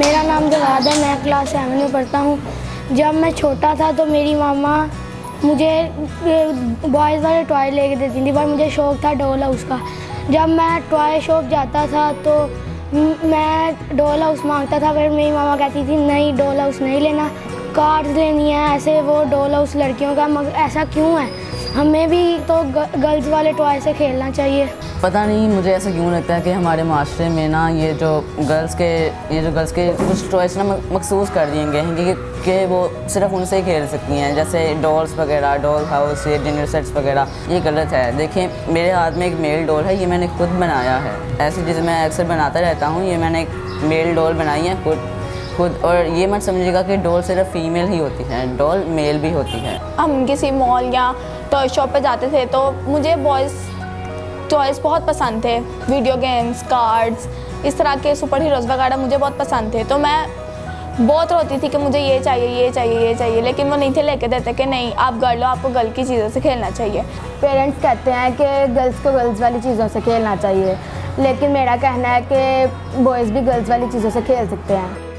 میرا نام جواد ہے، میں کلاس سیون میں پڑھتا ہوں۔ جب میں چھوٹا تھا تو میری ماما مجھے بوائز والے ٹوائے لے کے دیتی تھی۔ پر مجھے شوق تھا ڈول ہاؤس کا۔ جب میں ٹوائے شاپ جاتا تھا تو میں ڈول ہاؤس مانگتا تھا۔ پھر میری ماما کہتی تھی، نہیں ڈول ہاؤس نہیں لینا۔ کارڈ لینی ہے ایسے وہ ڈول ہاؤس لڑکیوں کا۔ مگر ایسا کیوں ہے؟ ہمیں بھی تو گرلز والے ٹوائے سے کھیلنا چاہیے۔ پتہ نہیں، مجھے ایسا کیوں لگتا ہے کہ ہمارے معاشرے میں نا یہ جو گرلس کے، یہ جو گرلس کے کچھ ٹوائس نا مخصوص کر دیے گئے ہیں کہ کہ وہ صرف ان سے ہی کھیل سکتی ہیں، جیسے ڈولس وغیرہ ڈول ہاؤس یہ ڈنر سیٹس وغیرہ، یہ غلط ہے۔ دیکھیں، میرے ہاتھ میں ایک میل ڈول ہے، یہ میں نے خود بنایا ہے۔ ایسی چیزیں میں اکثر بناتا رہتا ہوں، یہ میں نے ایک میل ڈول بنائی ہے خود خود، اور یہ مت سمجھے گا کہ ڈول صرف فیمیل ہی ہوتی ہے ڈول میل بھی ہوتی ہے۔ ہم کسی مال یا ٹوائے شاپ پہ جاتے تھے تو مجھے بوائز ٹوائز بہت پسند تھے ویڈیو گیمس کارڈز اس طرح کے سپر ہیروز وغیرہ مجھے بہت پسند تھے۔ تو میں بہت روتی تھی کہ مجھے یہ چاہیے یہ چاہیے یہ چاہیے، لیکن وہ نہیں تھے، لے کے دیتے کہ نہیں، آپ گرل ہو، آپ کو گرل کی چیزوں سے کھیلنا چاہیے۔ پیرنٹس کہتے ہیں کہ گرلس کو گرلس والی چیزوں سے کھیلنا چاہیے، لیکن میرا کہنا ہے کہ بوائز بھی گرلس والی چیزوں سے کھیل سکتے ہیں۔